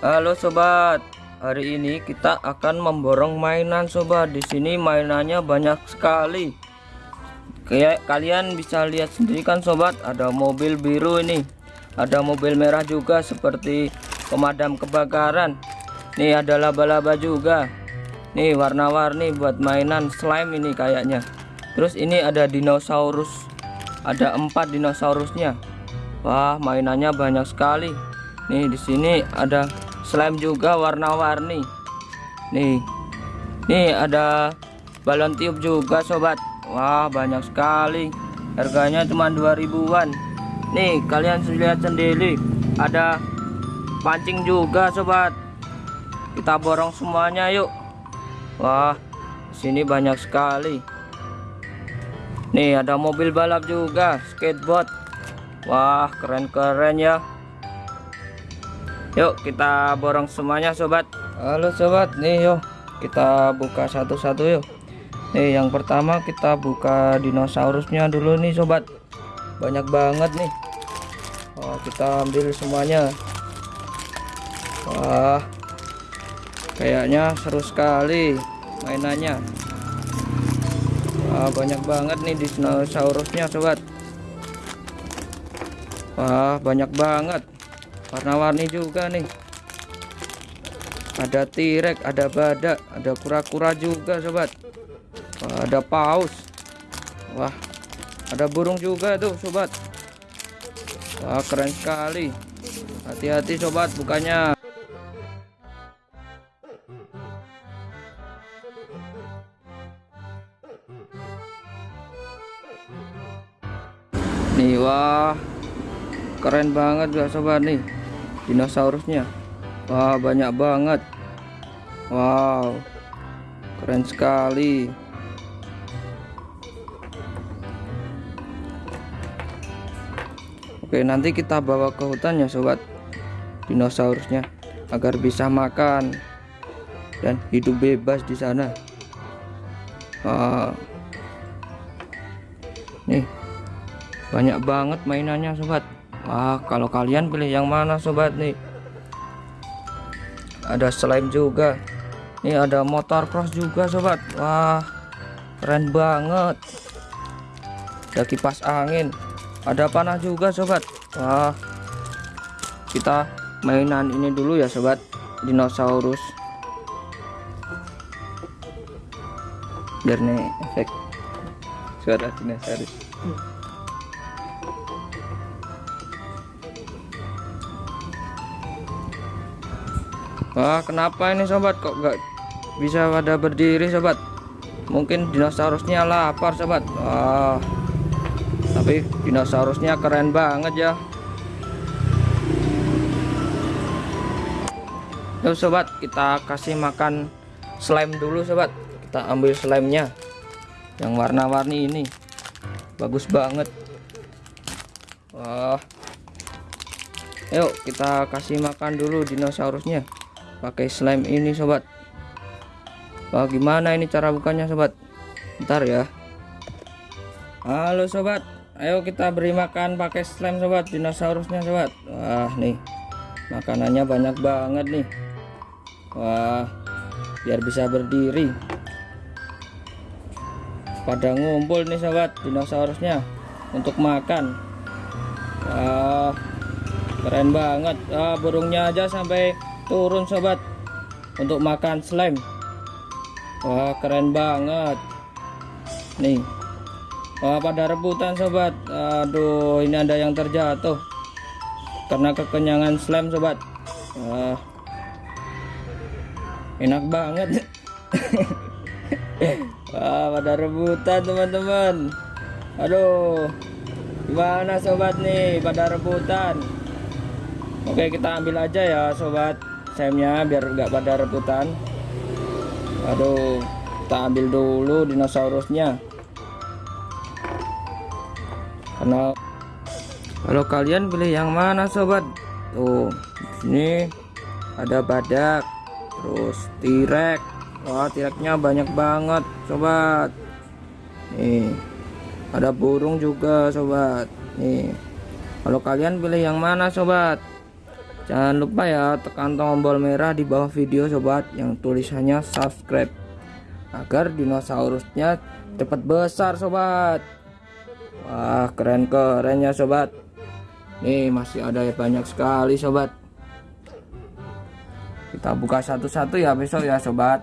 Halo sobat, hari ini kita akan memborong mainan sobat. Di sini mainannya banyak sekali. Kayak kalian bisa lihat sendiri kan sobat, ada mobil biru ini. Ada mobil merah juga seperti pemadam kebakaran. Nih ada laba-laba juga. Nih warna-warni buat mainan slime ini kayaknya. Terus ini ada dinosaurus. Ada empat dinosaurusnya. Wah, mainannya banyak sekali. Nih di sini ada slime juga warna-warni. Nih. Nih ada balon tiup juga sobat. Wah banyak sekali. Harganya cuma 2000-an nih kalian lihat sendiri. Ada pancing juga sobat. Kita borong semuanya yuk. Wah sini banyak sekali. Nih ada mobil balap juga skateboard. Wah keren-keren ya Yuk kita borong semuanya sobat. Halo sobat. Nih yuk kita buka satu-satu yuk Nih yang pertama kita buka dinosaurusnya dulu nih sobat. Banyak banget nih. Oh kita ambil semuanya. Wah Kayaknya seru sekali mainannya. Wah banyak banget nih dinosaurusnya sobat. Wah banyak banget warna-warni juga nih. Ada tirek ada badak ada kura-kura juga sobat. Wah, ada paus. Wah ada burung juga tuh sobat. Wah keren sekali. Hati-hati sobat bukannya. Nih wah keren banget gak sobat nih dinosaurusnya. Wah banyak banget. Wow keren sekali. Oke nanti kita bawa ke hutan ya sobat. Dinosaurusnya agar bisa makan dan hidup bebas di sana. Wow. nih banyak banget mainannya sobat Wah kalau kalian pilih yang mana sobat nih? Ada slime juga. Nih ada motor cross juga sobat. Wah keren banget. Ada kipas angin. Ada panah juga sobat. Wah kita mainan ini dulu ya sobat. Dinosaurus. Biar nih efek. Suara dinosaurus Wah kenapa ini sobat? Kok gak bisa pada berdiri sobat? Mungkin dinosaurusnya lapar sobat. Wah tapi dinosaurusnya keren banget ya. Yuk sobat kita kasih makan slime dulu sobat. Kita ambil slime nya yang warna-warni ini. Bagus banget. Wah Yuk kita kasih makan dulu dinosaurusnya pakai slime ini sobat. Wah gimana ini cara bukanya sobat? Ntar ya. Halo sobat. Ayo kita beri makan pakai slime sobat. Dinosaurusnya sobat. Wah nih. Makanannya banyak banget nih. Wah biar bisa berdiri. Pada ngumpul nih sobat dinosaurusnya untuk makan. Wah keren banget. Ah, burungnya aja sampai turun sobat untuk makan slime. Wah keren banget. Nih wah pada rebutan sobat. Aduh ini ada yang terjatuh karena kekenyangan slime sobat. Wah enak banget. Wah pada rebutan teman-teman. Aduh gimana sobat nih pada rebutan? Oke kita ambil aja ya sobat semnya biar enggak pada rebutan. Aduh kita ambil dulu dinosaurusnya. Karena kalau kalian pilih yang mana sobat? Tuh ini ada badak terus tirek wah tireknya banyak banget sobat. Nih ada burung juga sobat. Nih kalau kalian pilih yang mana sobat Jangan lupa ya tekan tombol merah di bawah video sobat yang tulisannya subscribe agar dinosaurusnya cepat besar sobat. Wah keren kerennya sobat. Nih masih ada banyak sekali sobat. Kita buka satu-satu ya besok ya sobat.